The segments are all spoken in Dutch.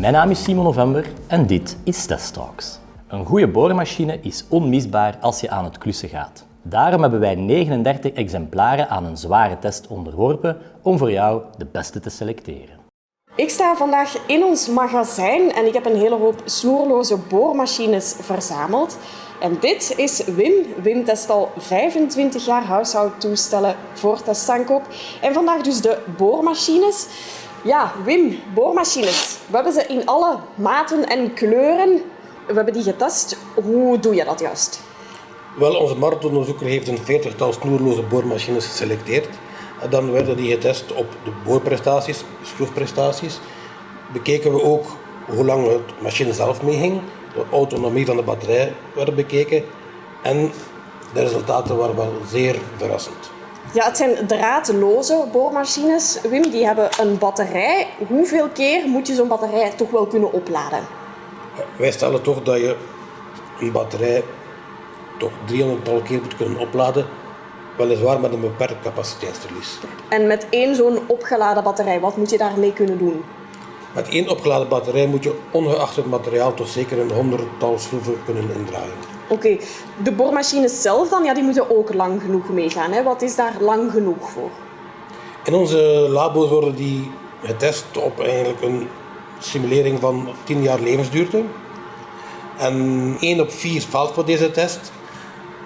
Mijn naam is Simon November en dit is Test Talks. Een goede boormachine is onmisbaar als je aan het klussen gaat. Daarom hebben wij 39 exemplaren aan een zware test onderworpen om voor jou de beste te selecteren. Ik sta vandaag in ons magazijn en ik heb een hele hoop snoerloze boormachines verzameld. En dit is Wim. Wim test al 25 jaar huishoudtoestellen voor testaankoop. En vandaag dus de boormachines. Ja, Wim, boormachines. We hebben ze in alle maten en kleuren. We hebben die getest. Hoe doe je dat juist? Wel, onze marktonderzoeker heeft een veertigtal snoerloze boormachines geselecteerd. En dan werden die getest op de boorprestaties, schroefprestaties. Bekeken we ook hoe lang het machine zelf meeging. De autonomie van de batterij werd bekeken. En de resultaten waren wel zeer verrassend. Ja, het zijn draadloze boormachines. Wim, die hebben een batterij. Hoeveel keer moet je zo'n batterij toch wel kunnen opladen? Wij stellen toch dat je een batterij toch 300 tal keer moet kunnen opladen. Weliswaar met een beperkt capaciteitsverlies. En met één zo'n opgeladen batterij, wat moet je daarmee kunnen doen? Met één opgeladen batterij moet je ongeacht het materiaal toch zeker een honderdtal schroeven kunnen indraaien. Oké, de boormachines zelf dan, ja, die moeten ook lang genoeg meegaan. Hè? Wat is daar lang genoeg voor? In onze labo's worden die getest op eigenlijk een simulering van 10 jaar levensduurte. En 1 op 4 valt voor deze test.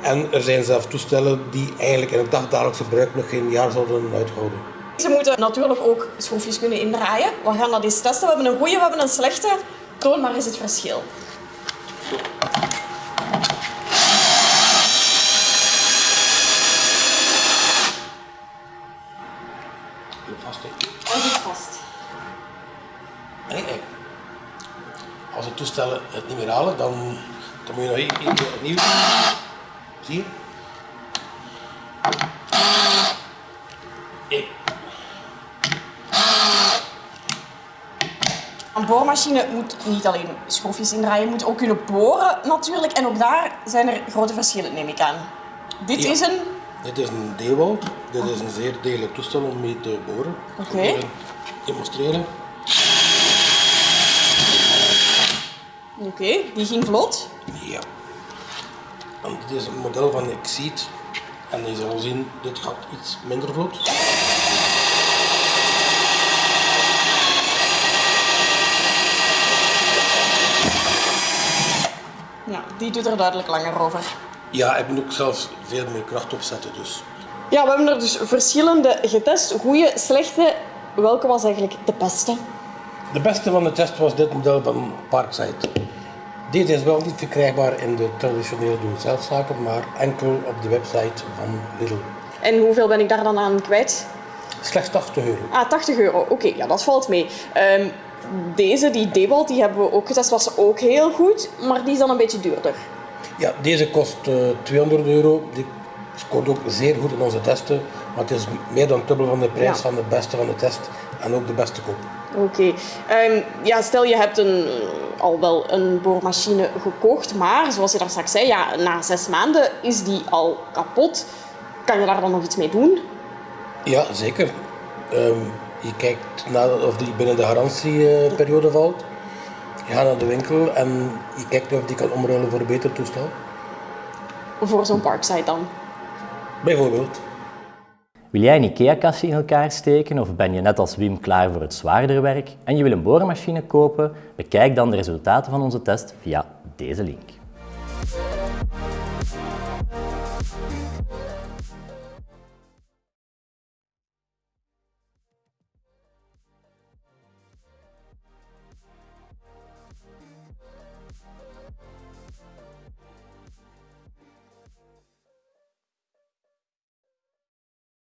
En er zijn zelfs toestellen die eigenlijk in het dagdagelijks gebruik nog geen jaar zouden uithouden. Ze moeten natuurlijk ook schroefjes kunnen indraaien. We gaan dat eens testen. We hebben een goede, we hebben een slechte. Toon maar eens het verschil. Vast, hè. Hij zit vast. Nee, nee. Als de toestellen het niet meer halen, dan, dan moet je nog keer opnieuw doen. Zie je? Een boormachine moet niet alleen schroefjes indraaien, je moet ook kunnen boren natuurlijk. En ook daar zijn er grote verschillen, neem ik aan. Dit Ja. is een... Dit is een Dewalt. Dit is een zeer degelijk toestel om mee te boren. Oké. demonstreren. Oké, die ging vlot. Ja. En dit is een model van Exceed. En je zal zien, dit gaat iets minder vlot. Ja, die doet er duidelijk langer over. Ja, ik moet ook zelfs veel meer kracht opzetten. Dus. Ja, we hebben er dus verschillende getest. Goeie, slechte. Welke was eigenlijk de beste? De beste van de test was dit model van Parkside. Deze is wel niet verkrijgbaar in de traditionele doe-het-zelf-zaken, maar enkel op de website van Lidl. En hoeveel ben ik daar dan aan kwijt? Slechts 80 euro. Ah, 80 euro. Oké, ja, dat valt mee. Ehm, deze, die Dewalt, die hebben we ook getest. Was ook heel goed, maar die is dan een beetje duurder. Ja, deze kost eh, 200 euro. Die scoort ook zeer goed in onze testen, maar het is meer dan dubbel van de prijs Ja. van de beste van de test en ook de beste koop. Oké. Ehm, ja, stel je hebt een, al wel een boormachine gekocht, maar zoals je daar straks zei, ja, na zes maanden is die al kapot. Kan je daar dan nog iets mee doen? Ja, zeker. Ehm, je kijkt naar of die binnen de garantieperiode valt. Je gaat naar de winkel en je kijkt of die kan omruilen voor een beter toestel. Voor zo'n parkside dan. Bijvoorbeeld. Wil jij een IKEA-kastje in elkaar steken of ben je net als Wim klaar voor het zwaardere werk en je wil een boormachine kopen? Bekijk dan de resultaten van onze test via deze link.